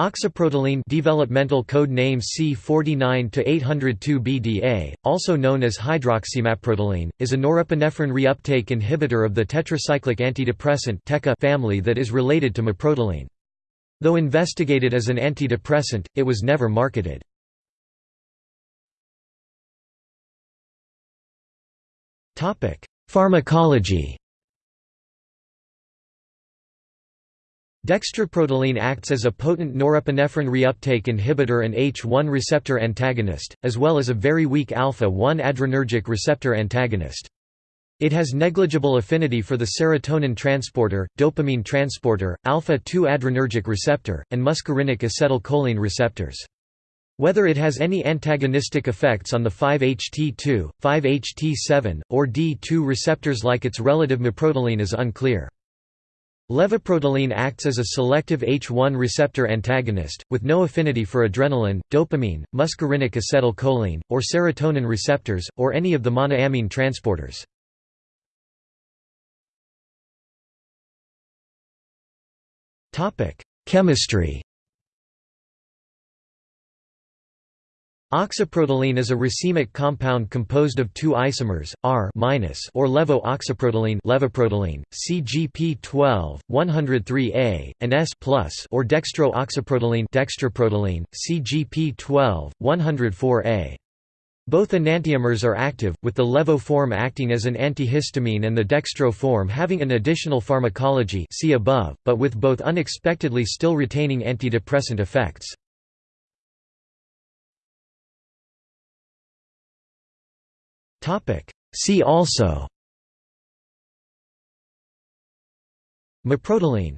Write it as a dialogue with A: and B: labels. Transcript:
A: Oxaprotiline developmental code name C49-802-BDA, also known as hydroxymaprotiline, is a norepinephrine reuptake inhibitor of the tetracyclic antidepressant family that is related to maprotiline. Though investigated as an antidepressant, it was never marketed. Pharmacology Dextroprotiline acts as a potent norepinephrine reuptake inhibitor and H1 receptor antagonist, as well as a very weak alpha-1 adrenergic receptor antagonist. It has negligible affinity for the serotonin transporter, dopamine transporter, alpha-2 adrenergic receptor, and muscarinic acetylcholine receptors. Whether it has any antagonistic effects on the 5-HT2, 5-HT7, or D2 receptors like its relative maprotiline is unclear. Levoprotiline acts as a selective H1 receptor antagonist, with no affinity for adrenaline, dopamine, muscarinic acetylcholine, or serotonin receptors, or any of the monoamine transporters. Chemistry Oxaprotiline is a racemic compound composed of two isomers, R- or levo-oxaprotiline levoprotiline, CGP12, 103A, and S or dextro-oxaprotiline dextroprotiline, CGP12, 104A. Both enantiomers are active, with the levo form acting as an antihistamine and the dextro form having an additional pharmacology see above, but with both unexpectedly still retaining antidepressant effects. See also. Maprotiline